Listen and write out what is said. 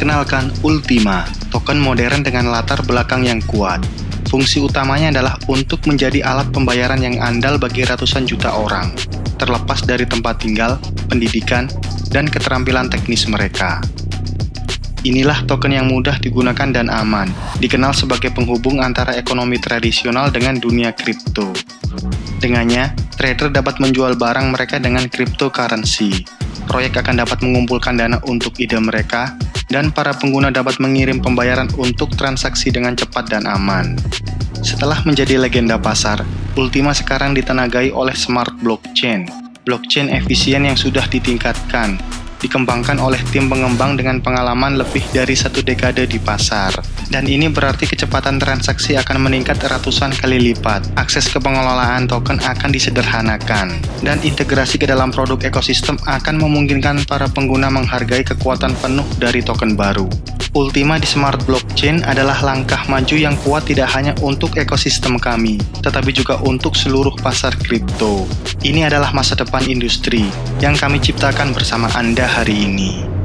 Perkenalkan Ultima, token modern dengan latar belakang yang kuat. Fungsi utamanya adalah untuk menjadi alat pembayaran yang andal bagi ratusan juta orang, terlepas dari tempat tinggal, pendidikan, dan keterampilan teknis mereka. Inilah token yang mudah digunakan dan aman, dikenal sebagai penghubung antara ekonomi tradisional dengan dunia kripto. Dengannya, trader dapat menjual barang mereka dengan cryptocurrency. Proyek akan dapat mengumpulkan dana untuk ide mereka, dan para pengguna dapat mengirim pembayaran untuk transaksi dengan cepat dan aman. Setelah menjadi legenda pasar, Ultima sekarang ditenagai oleh smart blockchain, blockchain efisien yang sudah ditingkatkan, dikembangkan oleh tim pengembang dengan pengalaman lebih dari satu dekade di pasar. Dan ini berarti kecepatan transaksi akan meningkat ratusan kali lipat, akses ke pengelolaan token akan disederhanakan, dan integrasi ke dalam produk ekosistem akan memungkinkan para pengguna menghargai kekuatan penuh dari token baru. Ultima di Smart Blockchain adalah langkah maju yang kuat tidak hanya untuk ekosistem kami, tetapi juga untuk seluruh pasar kripto. Ini adalah masa depan industri yang kami ciptakan bersama Anda hari ini.